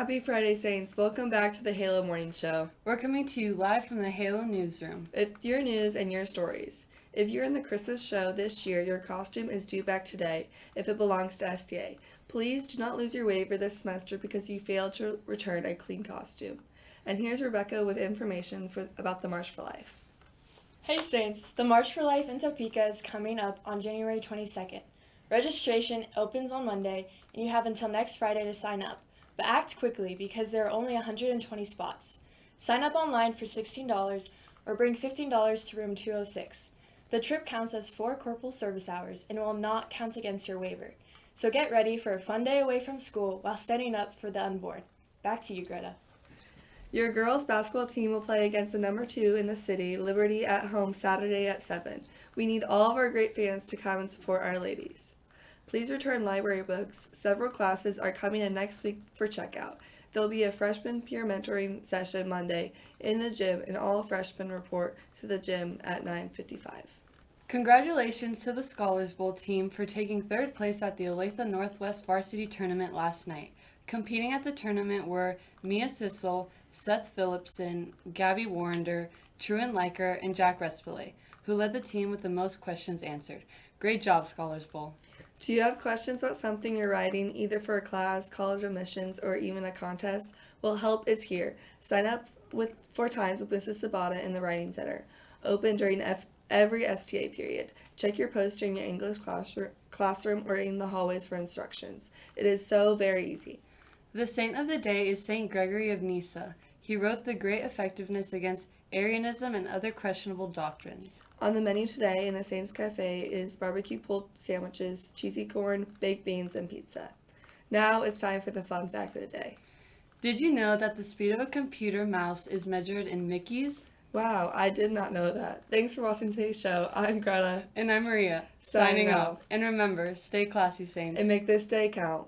Happy Friday, Saints. Welcome back to the Halo Morning Show. We're coming to you live from the Halo newsroom. It's your news and your stories. If you're in the Christmas show this year, your costume is due back today if it belongs to STA. Please do not lose your waiver this semester because you failed to return a clean costume. And here's Rebecca with information for, about the March for Life. Hey Saints, the March for Life in Topeka is coming up on January 22nd. Registration opens on Monday, and you have until next Friday to sign up. But act quickly because there are only 120 spots. Sign up online for $16 or bring $15 to room 206. The trip counts as four corporal service hours and will not count against your waiver. So get ready for a fun day away from school while standing up for the unborn. Back to you, Greta. Your girls basketball team will play against the number two in the city, Liberty, at home Saturday at 7. We need all of our great fans to come and support our ladies. Please return library books. Several classes are coming in next week for checkout. There'll be a freshman peer mentoring session Monday in the gym and all freshmen report to the gym at 9:55. Congratulations to the Scholars Bowl team for taking third place at the Olathe Northwest Varsity Tournament last night. Competing at the tournament were Mia Sissel, Seth Phillipson, Gabby Warrender, Truan Liker, and Jack Respile, who led the team with the most questions answered. Great job, Scholars Bowl. Do you have questions about something you're writing, either for a class, college admissions, or even a contest? Well, help is here. Sign up with for times with Mrs. Sabata in the Writing Center. Open during F- every STA period. Check your post during your English classroom, classroom or in the hallways for instructions. It is so very easy. The saint of the day is Saint Gregory of Nyssa. He wrote the great effectiveness against Arianism and other questionable doctrines. On the menu today in the Saints Cafe is barbecue pulled sandwiches, cheesy corn, baked beans, and pizza. Now it's time for the fun fact of the day. Did you know that the speed of a computer mouse is measured in Mickeys? Wow, I did not know that. Thanks for watching today's show. I'm Greta. And I'm Maria, Signing signing off. off. And remember, stay classy, Saints. And make this day count.